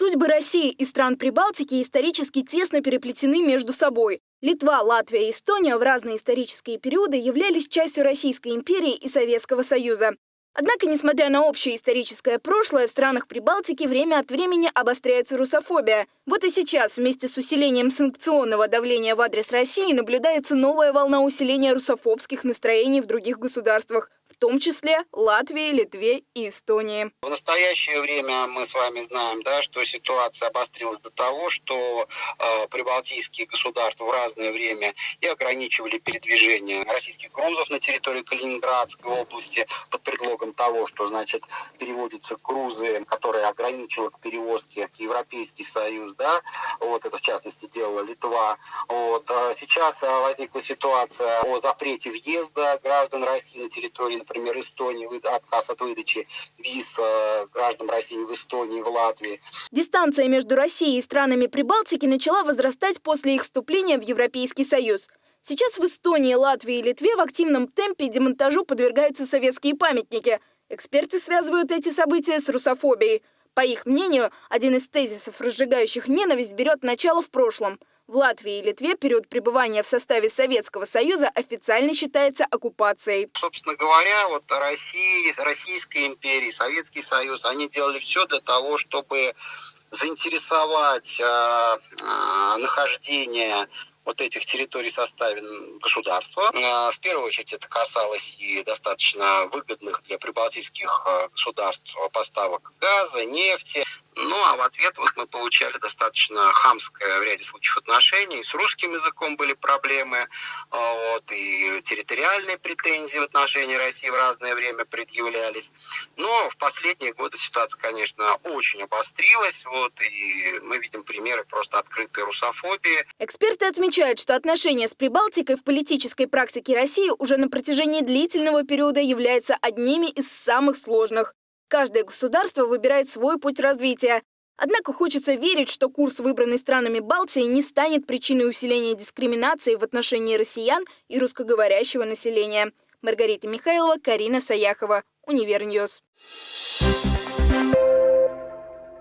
Судьбы России и стран Прибалтики исторически тесно переплетены между собой. Литва, Латвия и Эстония в разные исторические периоды являлись частью Российской империи и Советского Союза. Однако, несмотря на общее историческое прошлое, в странах Прибалтики время от времени обостряется русофобия. Вот и сейчас, вместе с усилением санкционного давления в адрес России, наблюдается новая волна усиления русофобских настроений в других государствах том числе Латвии, Литве и Эстонии. В настоящее время мы с вами знаем, да, что ситуация обострилась до того, что э, прибалтийские государства в разное время и ограничивали передвижение российских грузов на территории Калининградской области под предлогом того, что, значит, переводятся грузы, которые ограничивают перевозки Европейский Союз, да, вот это в частности делала Литва. Вот. А сейчас э, возникла ситуация о запрете въезда граждан России на территорию например, Эстонии, отказ от выдачи виз э, гражданам России в Эстонии, в Латвии. Дистанция между Россией и странами Прибалтики начала возрастать после их вступления в Европейский Союз. Сейчас в Эстонии, Латвии и Литве в активном темпе демонтажу подвергаются советские памятники. Эксперты связывают эти события с русофобией. По их мнению, один из тезисов, разжигающих ненависть, берет начало в прошлом – в Латвии и Литве период пребывания в составе Советского Союза официально считается оккупацией. Собственно говоря, вот Россия, Российская империя, Советский Союз, они делали все для того, чтобы заинтересовать э, э, нахождение вот этих территорий в составе государства. Э, в первую очередь это касалось и достаточно выгодных для прибалтийских э, государств поставок газа, нефти. Ну, а в ответ вот мы получали достаточно хамское в ряде случаев отношение. И с русским языком были проблемы, а, вот, и территориальные претензии в отношении России в разное время предъявлялись. Но в последние годы ситуация, конечно, очень обострилась. Вот, и мы видим примеры просто открытой русофобии. Эксперты отмечают, что отношения с Прибалтикой в политической практике России уже на протяжении длительного периода являются одними из самых сложных. Каждое государство выбирает свой путь развития. Однако хочется верить, что курс, выбранный странами Балтии, не станет причиной усиления дискриминации в отношении россиян и русскоговорящего населения. Маргарита Михайлова, Карина Саяхова, Универ News. Thank you.